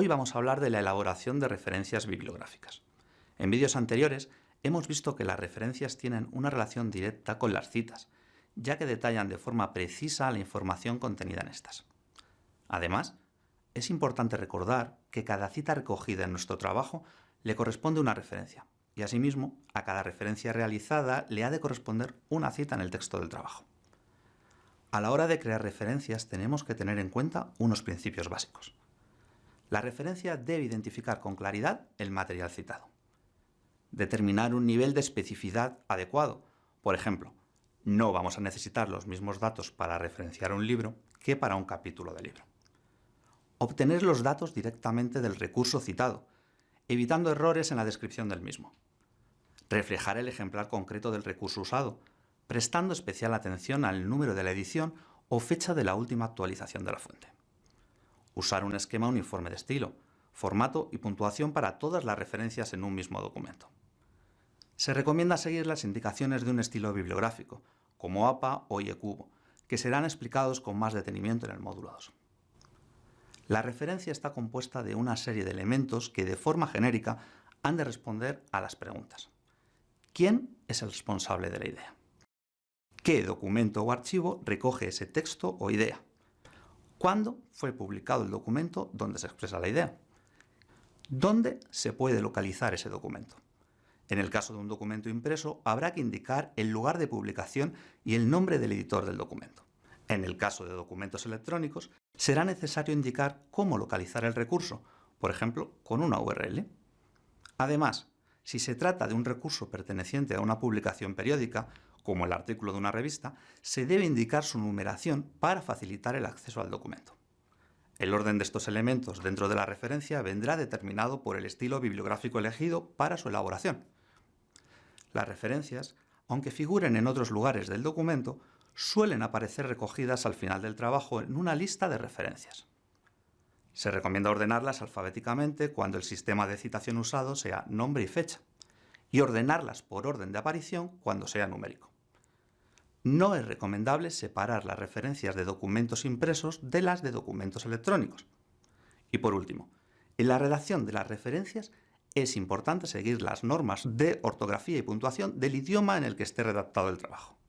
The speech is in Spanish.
Hoy vamos a hablar de la elaboración de referencias bibliográficas. En vídeos anteriores hemos visto que las referencias tienen una relación directa con las citas, ya que detallan de forma precisa la información contenida en estas. Además, es importante recordar que cada cita recogida en nuestro trabajo le corresponde una referencia, y asimismo, a cada referencia realizada le ha de corresponder una cita en el texto del trabajo. A la hora de crear referencias tenemos que tener en cuenta unos principios básicos. La referencia debe identificar con claridad el material citado. Determinar un nivel de especificidad adecuado. Por ejemplo, no vamos a necesitar los mismos datos para referenciar un libro que para un capítulo de libro. Obtener los datos directamente del recurso citado, evitando errores en la descripción del mismo. Reflejar el ejemplar concreto del recurso usado, prestando especial atención al número de la edición o fecha de la última actualización de la fuente. Usar un esquema uniforme de estilo, formato y puntuación para todas las referencias en un mismo documento. Se recomienda seguir las indicaciones de un estilo bibliográfico, como APA o IECUBO, que serán explicados con más detenimiento en el módulo 2. La referencia está compuesta de una serie de elementos que de forma genérica han de responder a las preguntas. ¿Quién es el responsable de la idea? ¿Qué documento o archivo recoge ese texto o idea? ¿Cuándo fue publicado el documento donde se expresa la idea? ¿Dónde se puede localizar ese documento? En el caso de un documento impreso, habrá que indicar el lugar de publicación y el nombre del editor del documento. En el caso de documentos electrónicos, será necesario indicar cómo localizar el recurso, por ejemplo, con una URL. Además, si se trata de un recurso perteneciente a una publicación periódica, como el artículo de una revista, se debe indicar su numeración para facilitar el acceso al documento. El orden de estos elementos dentro de la referencia vendrá determinado por el estilo bibliográfico elegido para su elaboración. Las referencias, aunque figuren en otros lugares del documento, suelen aparecer recogidas al final del trabajo en una lista de referencias. Se recomienda ordenarlas alfabéticamente cuando el sistema de citación usado sea nombre y fecha, y ordenarlas por orden de aparición cuando sea numérico. No es recomendable separar las referencias de documentos impresos de las de documentos electrónicos. Y por último, en la redacción de las referencias es importante seguir las normas de ortografía y puntuación del idioma en el que esté redactado el trabajo.